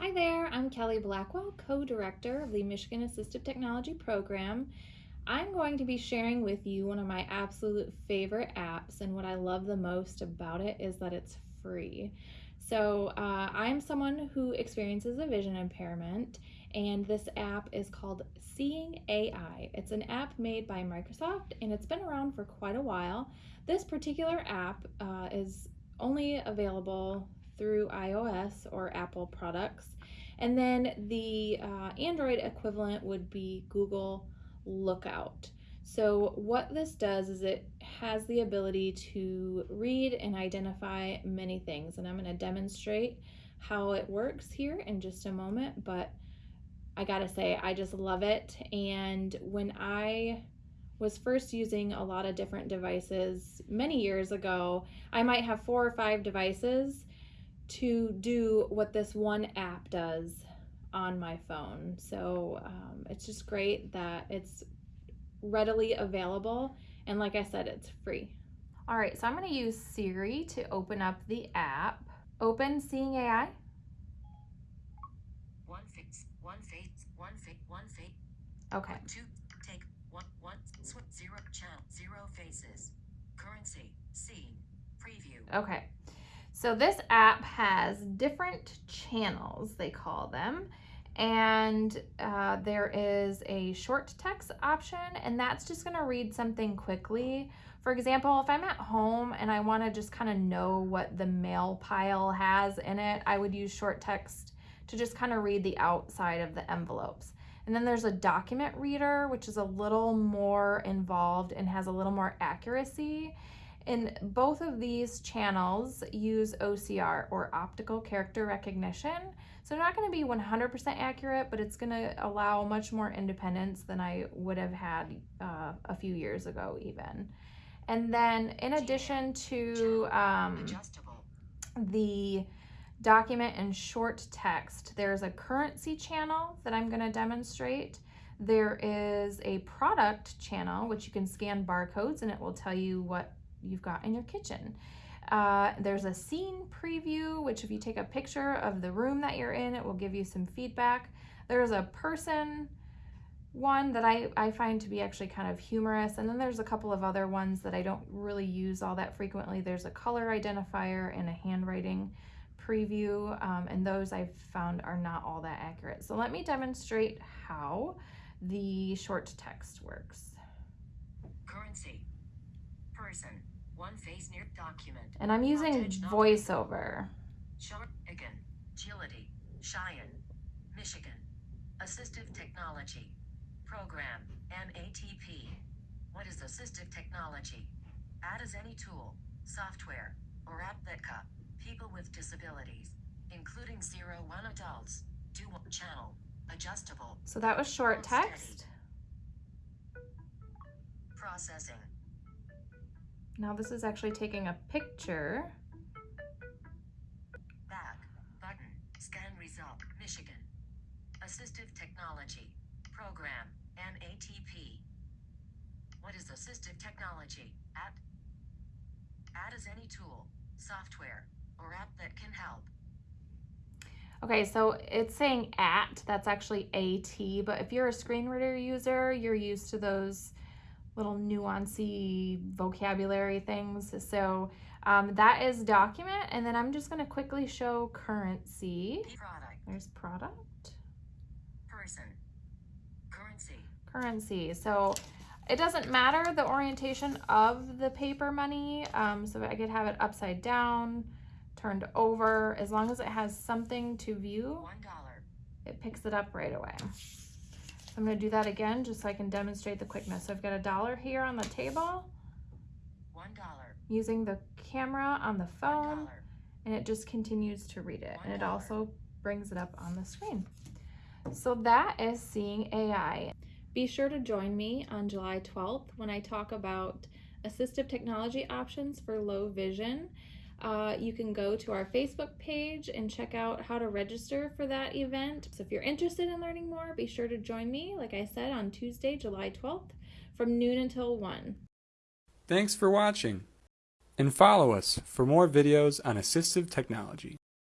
Hi there, I'm Kelly Blackwell, co-director of the Michigan Assistive Technology Program. I'm going to be sharing with you one of my absolute favorite apps and what I love the most about it is that it's free. So uh, I'm someone who experiences a vision impairment and this app is called Seeing AI. It's an app made by Microsoft and it's been around for quite a while. This particular app uh, is only available through iOS or Apple products. And then the uh, Android equivalent would be Google Lookout. So what this does is it has the ability to read and identify many things. And I'm going to demonstrate how it works here in just a moment. But I gotta say, I just love it. And when I was first using a lot of different devices many years ago, I might have four or five devices to do what this one app does on my phone. So um, it's just great that it's readily available. And like I said, it's free. All right, so I'm gonna use Siri to open up the app. Open Seeing AI. One face, one face, one face, one face. Okay. Two, take, one, one, switch, zero, channel, zero faces. Currency, scene, preview. Okay. So this app has different channels, they call them. And uh, there is a short text option, and that's just gonna read something quickly. For example, if I'm at home and I wanna just kind of know what the mail pile has in it, I would use short text to just kind of read the outside of the envelopes. And then there's a document reader, which is a little more involved and has a little more accuracy. And both of these channels use OCR or optical character recognition. So they're not going to be 100% accurate, but it's going to allow much more independence than I would have had uh, a few years ago even. And then in addition to um, the document and short text, there's a currency channel that I'm going to demonstrate. There is a product channel, which you can scan barcodes and it will tell you what you've got in your kitchen. Uh, there's a scene preview, which if you take a picture of the room that you're in, it will give you some feedback. There's a person one that I, I find to be actually kind of humorous. And then there's a couple of other ones that I don't really use all that frequently. There's a color identifier and a handwriting preview. Um, and those I've found are not all that accurate. So let me demonstrate how the short text works. Currency. Person. One face near document. And I'm using voiceover. Short again. Agility. Cheyenne. Michigan. Assistive technology. Program. MATP. What is assistive technology? Add as any tool, software, or app that cup people with disabilities, including zero one adults, do one channel, adjustable. So that was short text. Processing. Now this is actually taking a picture. Back, button, scan result, Michigan. Assistive technology, program, MATP. What is assistive technology? At, add is any tool, software, or app that can help. Okay, so it's saying at, that's actually AT, but if you're a screen reader user, you're used to those little nuancy vocabulary things. So um, that is document, and then I'm just gonna quickly show currency. Product. There's product. Person. Currency. Currency. So it doesn't matter the orientation of the paper money. Um, so I could have it upside down, turned over, as long as it has something to view, One dollar. it picks it up right away. I'm gonna do that again just so I can demonstrate the quickness. So I've got a dollar here on the table One dollar. using the camera on the phone dollar. and it just continues to read it and it also brings it up on the screen. So that is Seeing AI. Be sure to join me on July 12th when I talk about assistive technology options for low vision. Uh, you can go to our Facebook page and check out how to register for that event. So if you're interested in learning more, be sure to join me, like I said, on Tuesday, July 12th from noon until 1. Thanks for watching, and follow us for more videos on assistive technology.